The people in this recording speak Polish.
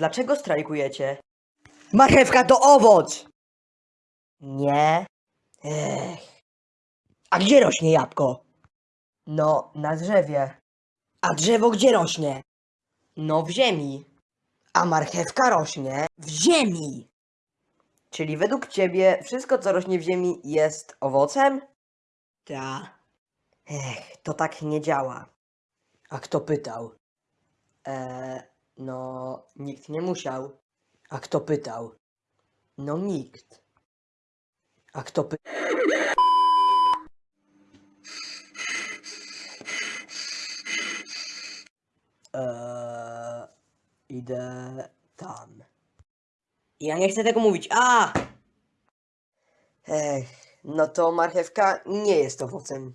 Dlaczego strajkujecie? Marchewka to owoc! Nie. Ech. A gdzie rośnie jabłko? No, na drzewie. A drzewo gdzie rośnie? No, w ziemi. A marchewka rośnie w ziemi. Czyli według ciebie wszystko, co rośnie w ziemi, jest owocem? Ta. Ech, to tak nie działa. A kto pytał? Eee, no, nikt nie musiał. A kto pytał? No, nikt. A kto pytał? Eee, idę tam. Ja nie chcę tego mówić. A! Ech, no to marchewka nie jest owocem.